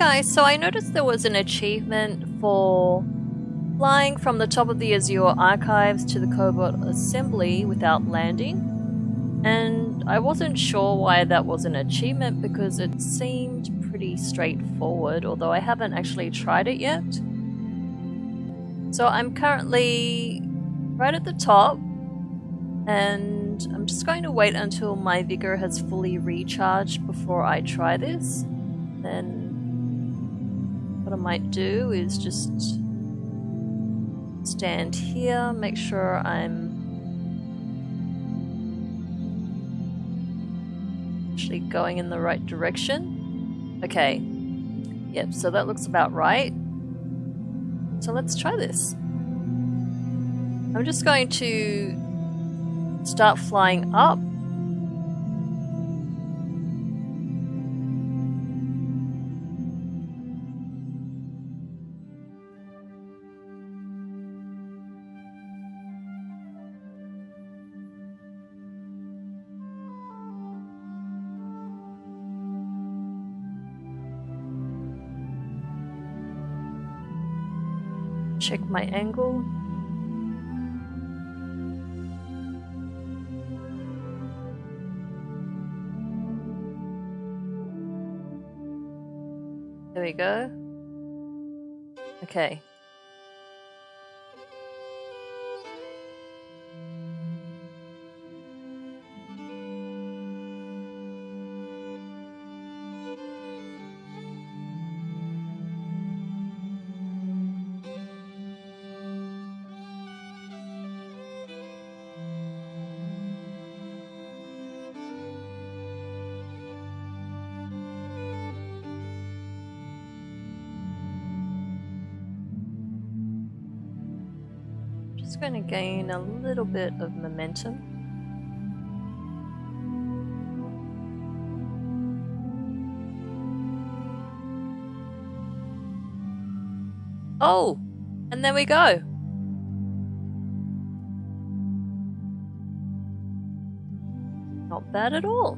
guys, so I noticed there was an achievement for flying from the top of the Azure Archives to the Cobalt Assembly without landing. And I wasn't sure why that was an achievement because it seemed pretty straightforward, although I haven't actually tried it yet. So I'm currently right at the top and I'm just going to wait until my vigor has fully recharged before I try this. Then what I might do is just stand here, make sure I'm actually going in the right direction. Okay, yep, so that looks about right. So let's try this. I'm just going to start flying up check my angle. There we go. Okay. Just going to gain a little bit of momentum. Oh, and there we go. Not bad at all.